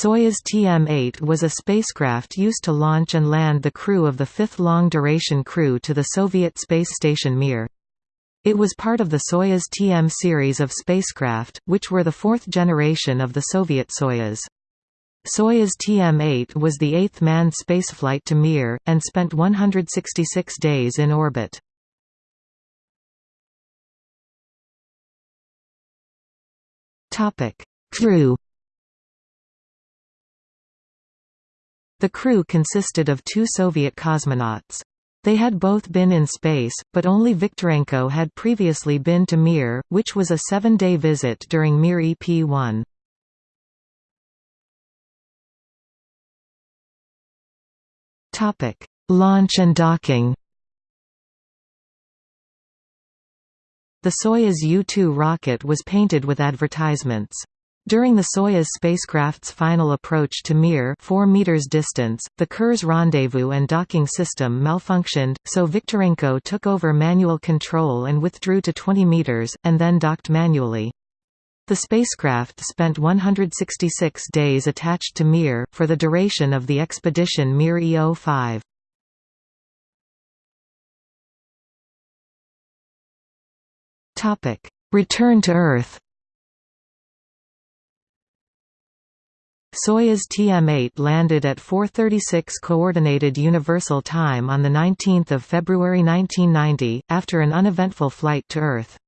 Soyuz TM-8 was a spacecraft used to launch and land the crew of the fifth long-duration crew to the Soviet space station Mir. It was part of the Soyuz TM series of spacecraft, which were the fourth generation of the Soviet Soyuz. Soyuz TM-8 was the eighth manned spaceflight to Mir, and spent 166 days in orbit. Crew The crew consisted of two Soviet cosmonauts. They had both been in space, but only Viktorenko had previously been to Mir, which was a seven-day visit during Mir EP-1. Launch and docking The Soyuz U-2 rocket was painted with advertisements. During the Soyuz spacecraft's final approach to Mir 4 meters distance, the Kurs rendezvous and docking system malfunctioned, so Viktorenko took over manual control and withdrew to 20 meters, and then docked manually. The spacecraft spent 166 days attached to Mir, for the duration of the expedition Mir EO-5. Return to Earth Soyuz TM-8 landed at 4:36 Coordinated Universal Time on 19 February 1990, after an uneventful flight to Earth.